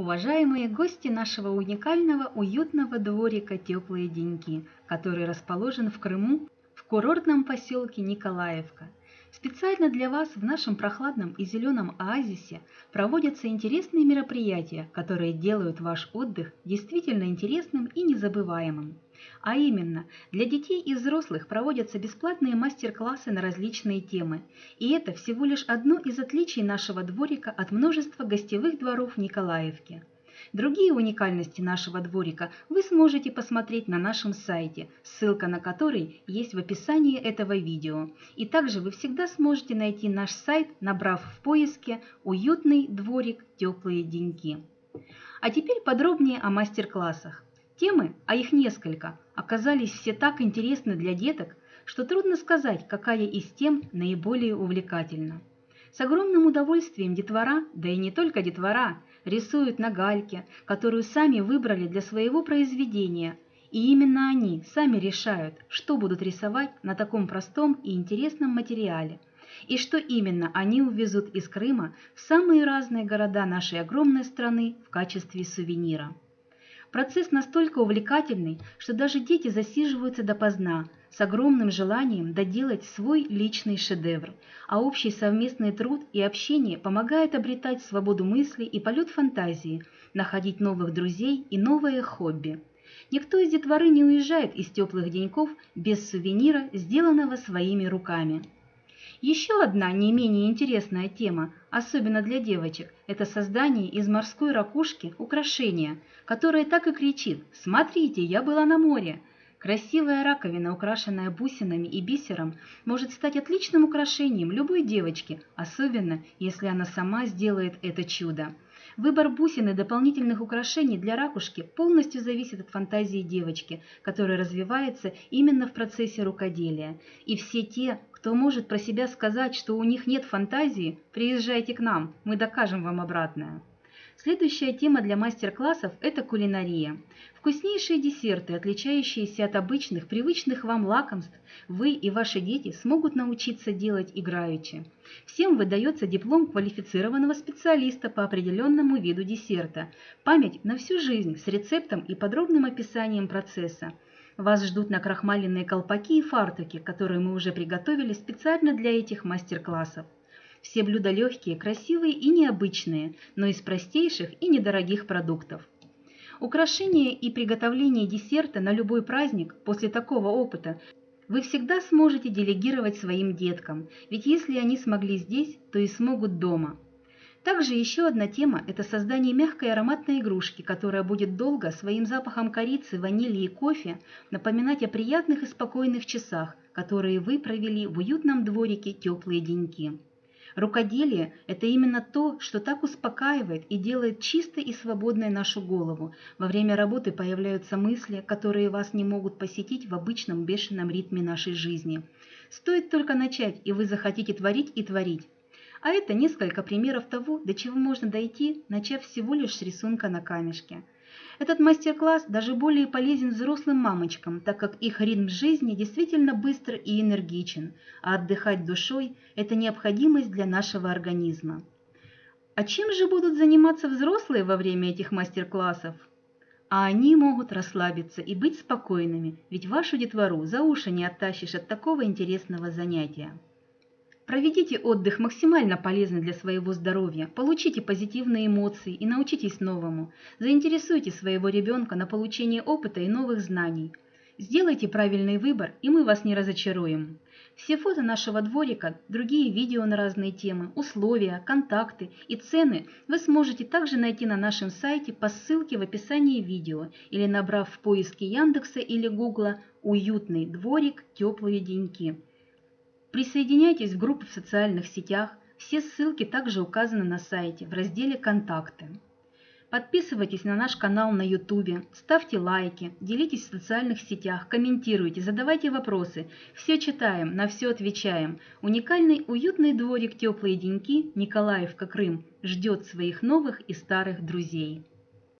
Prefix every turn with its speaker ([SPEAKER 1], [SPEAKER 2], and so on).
[SPEAKER 1] Уважаемые гости нашего уникального уютного дворика «Теплые деньки», который расположен в Крыму в курортном поселке Николаевка. Специально для вас в нашем прохладном и зеленом оазисе проводятся интересные мероприятия, которые делают ваш отдых действительно интересным и незабываемым. А именно, для детей и взрослых проводятся бесплатные мастер-классы на различные темы. И это всего лишь одно из отличий нашего дворика от множества гостевых дворов Николаевки. Другие уникальности нашего дворика вы сможете посмотреть на нашем сайте, ссылка на который есть в описании этого видео. И также вы всегда сможете найти наш сайт, набрав в поиске «Уютный дворик. Теплые деньки». А теперь подробнее о мастер-классах. Темы, а их несколько, оказались все так интересны для деток, что трудно сказать, какая из тем наиболее увлекательна. С огромным удовольствием детвора, да и не только детвора, рисуют на гальке, которую сами выбрали для своего произведения, и именно они сами решают, что будут рисовать на таком простом и интересном материале, и что именно они увезут из Крыма в самые разные города нашей огромной страны в качестве сувенира. Процесс настолько увлекательный, что даже дети засиживаются допоздна, с огромным желанием доделать свой личный шедевр, а общий совместный труд и общение помогает обретать свободу мысли и полет фантазии, находить новых друзей и новые хобби. Никто из детворы не уезжает из теплых деньков без сувенира, сделанного своими руками. Еще одна не менее интересная тема, особенно для девочек, это создание из морской ракушки украшения, которое так и кричит «Смотрите, я была на море!». Красивая раковина, украшенная бусинами и бисером, может стать отличным украшением любой девочки, особенно если она сама сделает это чудо. Выбор бусин и дополнительных украшений для ракушки полностью зависит от фантазии девочки, которая развивается именно в процессе рукоделия. И все те, кто может про себя сказать, что у них нет фантазии, приезжайте к нам, мы докажем вам обратное. Следующая тема для мастер-классов – это кулинария. Вкуснейшие десерты, отличающиеся от обычных, привычных вам лакомств, вы и ваши дети смогут научиться делать играючи. Всем выдается диплом квалифицированного специалиста по определенному виду десерта, память на всю жизнь с рецептом и подробным описанием процесса. Вас ждут накрахмаленные колпаки и фартуки, которые мы уже приготовили специально для этих мастер-классов. Все блюда легкие, красивые и необычные, но из простейших и недорогих продуктов. Украшение и приготовление десерта на любой праздник после такого опыта вы всегда сможете делегировать своим деткам, ведь если они смогли здесь, то и смогут дома. Также еще одна тема – это создание мягкой ароматной игрушки, которая будет долго своим запахом корицы, ванили и кофе напоминать о приятных и спокойных часах, которые вы провели в уютном дворике теплые деньки. Рукоделие – это именно то, что так успокаивает и делает чистой и свободной нашу голову. Во время работы появляются мысли, которые вас не могут посетить в обычном бешеном ритме нашей жизни. Стоит только начать, и вы захотите творить и творить. А это несколько примеров того, до чего можно дойти, начав всего лишь с рисунка на камешке. Этот мастер-класс даже более полезен взрослым мамочкам, так как их ритм жизни действительно быстр и энергичен, а отдыхать душой – это необходимость для нашего организма. А чем же будут заниматься взрослые во время этих мастер-классов? А они могут расслабиться и быть спокойными, ведь вашу детвору за уши не оттащишь от такого интересного занятия. Проведите отдых максимально полезный для своего здоровья, получите позитивные эмоции и научитесь новому. Заинтересуйте своего ребенка на получение опыта и новых знаний. Сделайте правильный выбор, и мы вас не разочаруем. Все фото нашего дворика, другие видео на разные темы, условия, контакты и цены вы сможете также найти на нашем сайте по ссылке в описании видео или набрав в поиске Яндекса или Гугла «Уютный дворик. Теплые деньки». Присоединяйтесь в группы в социальных сетях, все ссылки также указаны на сайте в разделе «Контакты». Подписывайтесь на наш канал на YouTube, ставьте лайки, делитесь в социальных сетях, комментируйте, задавайте вопросы. Все читаем, на все отвечаем. Уникальный уютный дворик «Теплые деньки» Николаевка, Крым ждет своих новых и старых друзей.